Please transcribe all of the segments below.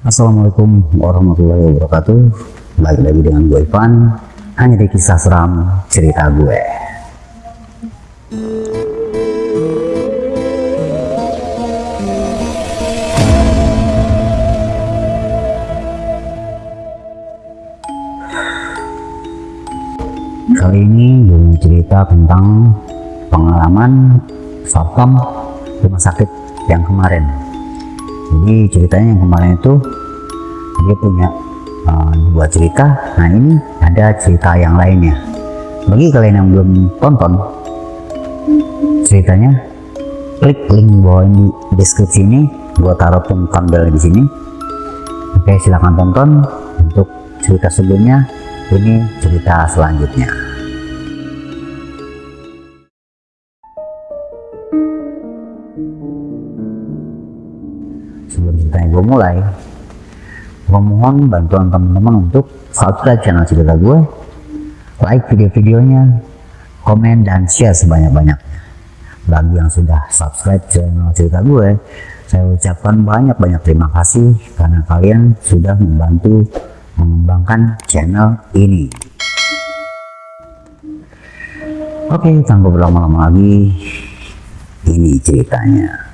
Assalamualaikum warahmatullahi wabarakatuh. Balik lagi dengan gue Ivan. Hanya di kisah seram cerita gue. Kali ini gue mau cerita tentang pengalaman satpam rumah sakit yang kemarin jadi ceritanya yang kemarin itu dia punya uh, dua cerita. Nah ini ada cerita yang lainnya. Bagi kalian yang belum tonton ceritanya klik link bawah di deskripsi ini. Gua taruh pun thumbnail di sini. Oke silahkan tonton untuk cerita sebelumnya. Ini cerita selanjutnya gue mulai gue mohon bantuan teman-teman untuk subscribe channel cerita gue like video-videonya komen dan share sebanyak-banyaknya. Bagi yang sudah subscribe channel cerita gue saya ucapkan banyak-banyak terima kasih karena kalian sudah membantu mengembangkan channel ini. Oke tanpa berlama-lama lagi ini ceritanya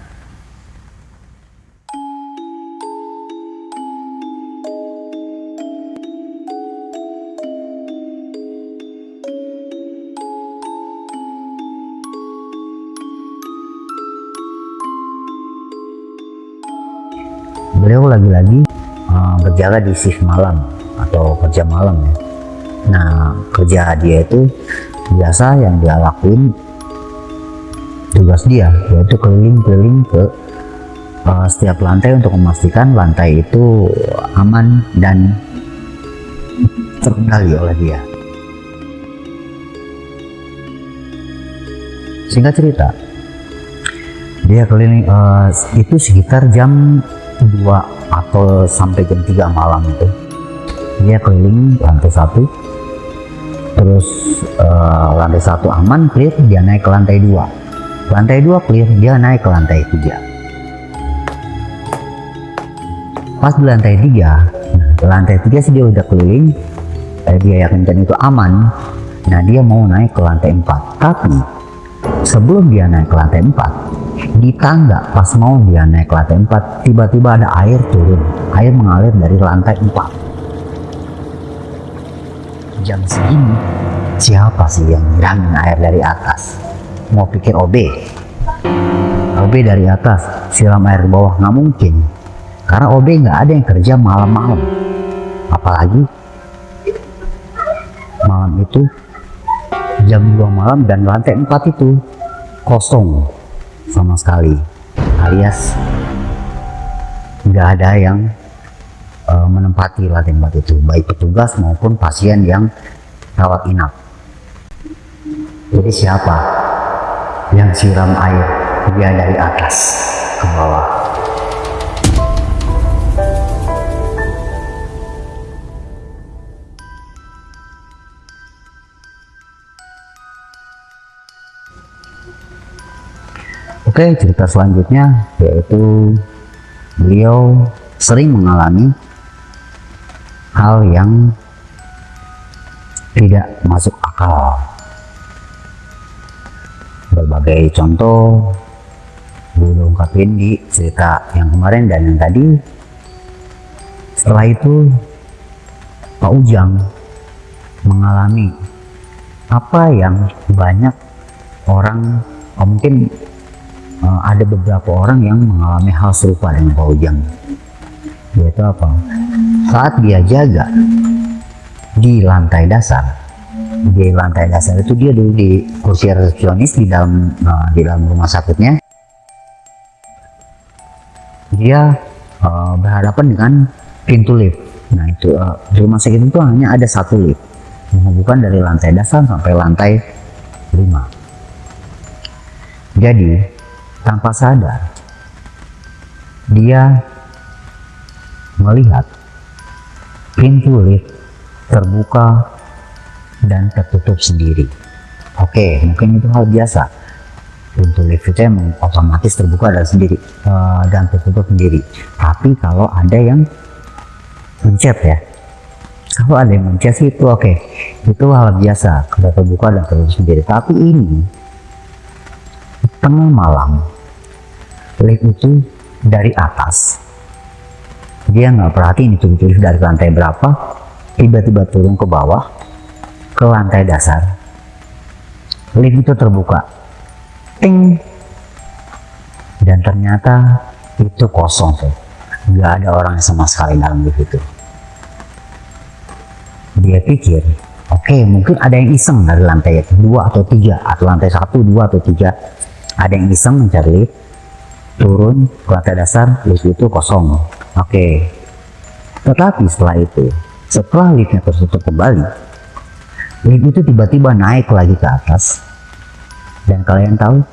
beliau lagi-lagi uh, berjaga di shift malam atau kerja malam ya. Nah kerja dia itu biasa yang dia lakuin tugas dia yaitu keliling-keliling ke uh, setiap lantai untuk memastikan lantai itu aman dan terkendali oleh dia. Singkat cerita dia keliling uh, itu sekitar jam 2 atau sampai jam 3 malam itu. Dia keliling lantai satu. Terus uh, lantai satu aman clear dia naik ke lantai dua. Lantai dua clear dia naik ke lantai tiga. Pas di lantai tiga lantai tiga sih dia udah keliling. Eh, dia yakinkan itu aman. Nah dia mau naik ke lantai empat. Tapi sebelum dia naik ke lantai 4 di tangga pas mau dia naik ke lantai 4 tiba-tiba ada air turun. Air mengalir dari lantai 4 jam segini siapa sih yang nyiramin air dari atas? Mau pikir OB OB dari atas siram air di bawah nggak mungkin. Karena OB nggak ada yang kerja malam-malam. Apalagi malam itu jam 2 malam dan lantai 4 itu kosong sama sekali. Alias nggak ada yang uh, menempati lantai 4 itu. Baik petugas maupun pasien yang rawat inap. Jadi siapa yang siram air dia dari atas ke bawah Oke, cerita selanjutnya yaitu beliau sering mengalami hal yang tidak masuk akal. Berbagai contoh gue ungkapin di cerita yang kemarin dan yang tadi. Setelah itu Pak Ujang mengalami apa yang banyak orang mungkin uh, ada beberapa orang yang mengalami hal serupa dengan Pak Ujang. Yaitu apa? Saat dia jaga di lantai dasar di lantai dasar itu dia dulu di kursi resepsionis di dalam uh, di dalam rumah sakitnya. Dia uh, berhadapan dengan pintu lift. Nah itu uh, di rumah sakit itu hanya ada satu lift. Menghubungkan dari lantai dasar sampai lantai 5 jadi tanpa sadar dia melihat pintu lift terbuka dan tertutup sendiri. Oke mungkin itu hal biasa. Pintu lift itu emang otomatis terbuka dan sendiri uh, dan tertutup sendiri. Tapi kalau ada yang mencet ya kalau ada yang mencet sih itu oke. Itu hal biasa kalau terbuka dan tertutup sendiri. Tapi ini tengah malam lift itu dari atas. Dia nggak perhatiin itu lift dari lantai berapa. Tiba-tiba turun ke bawah ke lantai dasar. Lift itu terbuka. Ting. Dan ternyata itu kosong tuh nggak ada orang sama sekali dalam lift itu. Dia pikir oke okay, mungkin ada yang iseng dari lantai dua atau tiga atau lantai satu dua atau tiga. Ada yang iseng mencari lift turun ke lantai dasar lift itu kosong oke okay. tetapi setelah itu setelah liftnya tertutup kembali lift itu tiba-tiba naik lagi ke atas dan kalian tahu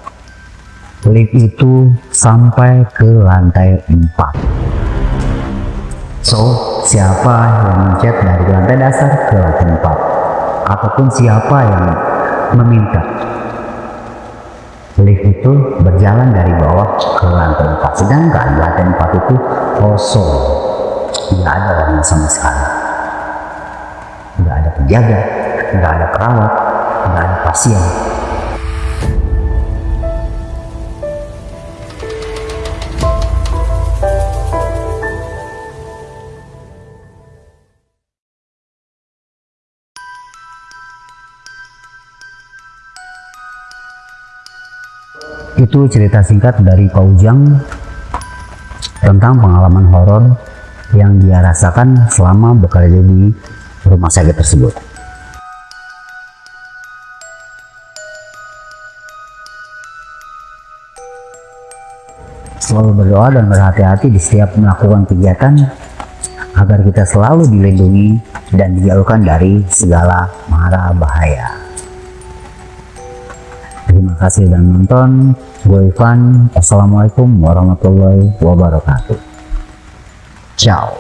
lift itu sampai ke lantai 4 So, siapa yang mencet dari lantai dasar ke lantai 4? Ataupun siapa yang meminta lift itu berjalan dari bawah ke lantai 4 sedangkan lantai 4 itu kosong. Tidak ada orang sama sekali. Tidak ada penjaga tidak ada perawat tidak ada pasien itu cerita singkat dari Pak Ujang tentang pengalaman horor yang dia rasakan selama bekerja di rumah sakit tersebut. Selalu berdoa dan berhati-hati di setiap melakukan kegiatan agar kita selalu dilindungi dan dijauhkan dari segala mara bahaya. Kasih sudah menonton. Gue Ivan. Assalamualaikum warahmatullahi wabarakatuh. Ciao.